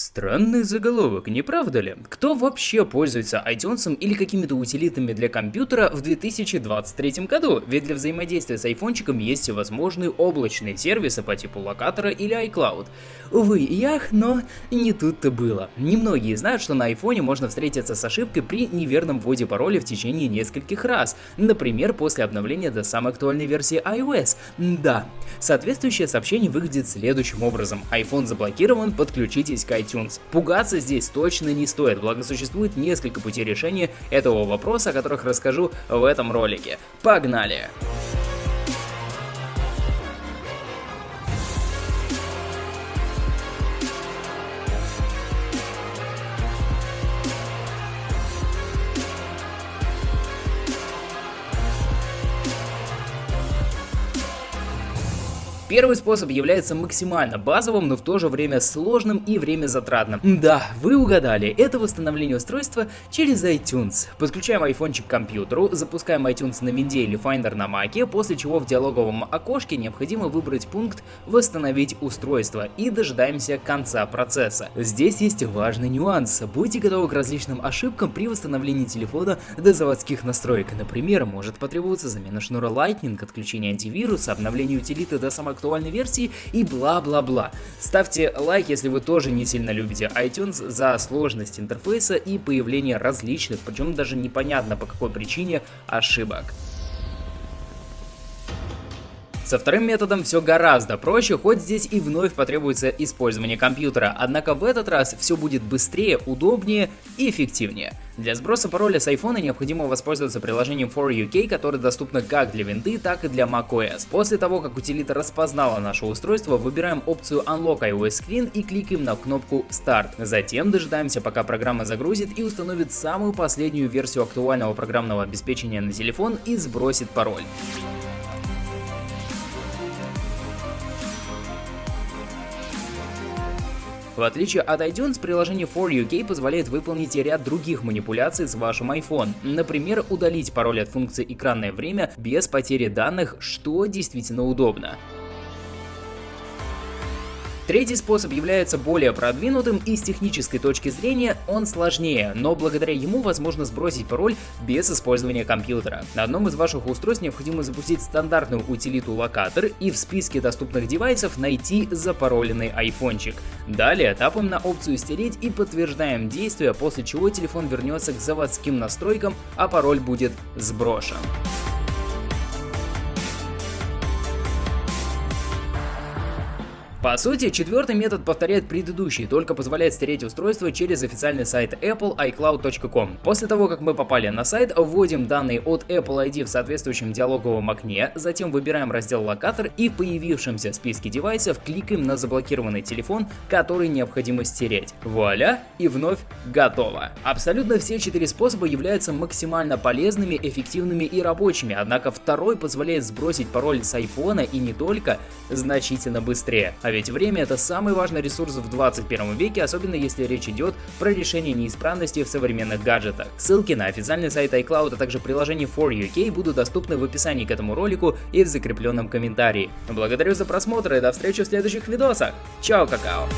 Странный заголовок, не правда ли? Кто вообще пользуется iTunes или какими-то утилитами для компьютера в 2023 году? Ведь для взаимодействия с айфончиком есть всевозможные облачные сервисы по типу локатора или iCloud. Увы, ях, но не тут-то было. Немногие знают, что на айфоне можно встретиться с ошибкой при неверном вводе пароля в течение нескольких раз. Например, после обновления до самой актуальной версии iOS. Да. Соответствующее сообщение выглядит следующим образом. iPhone заблокирован, подключитесь к iTunes iTunes. Пугаться здесь точно не стоит, благо существует несколько путей решения этого вопроса, о которых расскажу в этом ролике. Погнали! Первый способ является максимально базовым, но в то же время сложным и время затратным. Да, вы угадали, это восстановление устройства через iTunes. Подключаем айфончик к компьютеру, запускаем iTunes на винде или Finder на маке, после чего в диалоговом окошке необходимо выбрать пункт «Восстановить устройство» и дожидаемся конца процесса. Здесь есть важный нюанс. Будьте готовы к различным ошибкам при восстановлении телефона до заводских настроек. Например, может потребоваться замена шнура Lightning, отключение антивируса, обновление утилиты до самого актуальной версии и бла-бла-бла. Ставьте лайк, если вы тоже не сильно любите iTunes за сложность интерфейса и появление различных, причем даже непонятно по какой причине, ошибок. Со вторым методом все гораздо проще, хоть здесь и вновь потребуется использование компьютера, однако в этот раз все будет быстрее, удобнее и эффективнее. Для сброса пароля с iPhone необходимо воспользоваться приложением 4UK, которое доступно как для винды, так и для macOS. После того, как утилита распознала наше устройство, выбираем опцию Unlock iOS Screen и кликаем на кнопку Start. Затем дожидаемся, пока программа загрузит и установит самую последнюю версию актуального программного обеспечения на телефон и сбросит пароль. В отличие от iTunes, приложение 4UK позволяет выполнить ряд других манипуляций с вашим iPhone. Например, удалить пароль от функции «Экранное время» без потери данных, что действительно удобно. Третий способ является более продвинутым и с технической точки зрения он сложнее, но благодаря ему возможно сбросить пароль без использования компьютера. На одном из ваших устройств необходимо запустить стандартную утилиту локатор и в списке доступных девайсов найти запароленный айфончик. Далее тапаем на опцию стереть и подтверждаем действие, после чего телефон вернется к заводским настройкам, а пароль будет сброшен. По сути, четвертый метод повторяет предыдущий, только позволяет стереть устройство через официальный сайт Apple iCloud.com. После того, как мы попали на сайт, вводим данные от Apple ID в соответствующем диалоговом окне, затем выбираем раздел локатор и в появившемся списке девайсов кликаем на заблокированный телефон, который необходимо стереть. Вуаля! И вновь готово. Абсолютно все четыре способа являются максимально полезными, эффективными и рабочими, однако второй позволяет сбросить пароль с iPhone и не только значительно быстрее. Ведь время это самый важный ресурс в 21 веке, особенно если речь идет про решение неисправности в современных гаджетах. Ссылки на официальный сайт iCloud, а также приложение 4UK будут доступны в описании к этому ролику и в закрепленном комментарии. Благодарю за просмотр и до встречи в следующих видосах. Чао, какао!